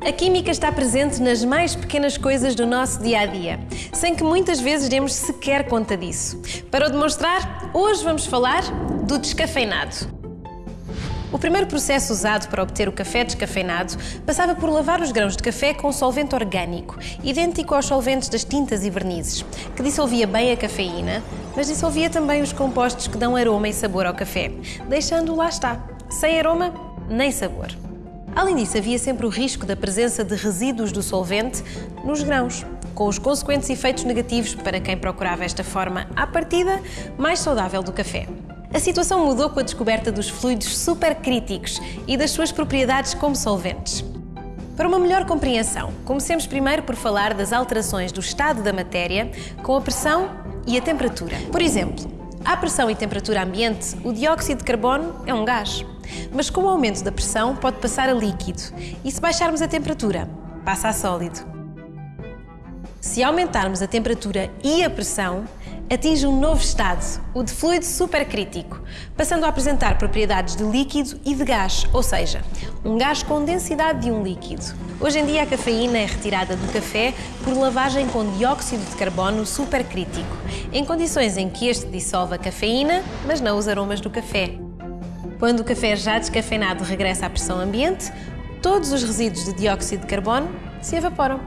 A química está presente nas mais pequenas coisas do nosso dia a dia, sem que muitas vezes demos sequer conta disso. Para o demonstrar, hoje vamos falar do descafeinado. O primeiro processo usado para obter o café descafeinado passava por lavar os grãos de café com um solvente orgânico, idêntico aos solventes das tintas e vernizes, que dissolvia bem a cafeína, mas dissolvia também os compostos que dão aroma e sabor ao café, deixando-o lá está, sem aroma nem sabor. Além disso, havia sempre o risco da presença de resíduos do solvente nos grãos, com os consequentes efeitos negativos para quem procurava esta forma, à partida, mais saudável do café. A situação mudou com a descoberta dos fluidos supercríticos e das suas propriedades como solventes. Para uma melhor compreensão, comecemos primeiro por falar das alterações do estado da matéria com a pressão e a temperatura. Por exemplo, à pressão e temperatura ambiente, o dióxido de carbono é um gás. Mas com o aumento da pressão pode passar a líquido e se baixarmos a temperatura, passa a sólido. Se aumentarmos a temperatura e a pressão, atinge um novo estado, o de fluido supercrítico, passando a apresentar propriedades de líquido e de gás, ou seja, um gás com densidade de um líquido. Hoje em dia, a cafeína é retirada do café por lavagem com dióxido de carbono supercrítico, em condições em que este dissolve a cafeína, mas não os aromas do café. Quando o café já descafeinado regressa à pressão ambiente, todos os resíduos de dióxido de carbono se evaporam.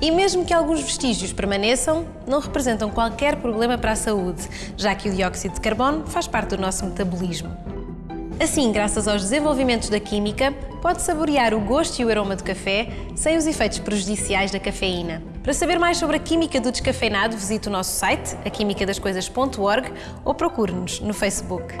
E mesmo que alguns vestígios permaneçam, não representam qualquer problema para a saúde, já que o dióxido de carbono faz parte do nosso metabolismo. Assim, graças aos desenvolvimentos da química, pode saborear o gosto e o aroma do café sem os efeitos prejudiciais da cafeína. Para saber mais sobre a química do descafeinado, visite o nosso site, aquimicadascoisas.org ou procure-nos no Facebook.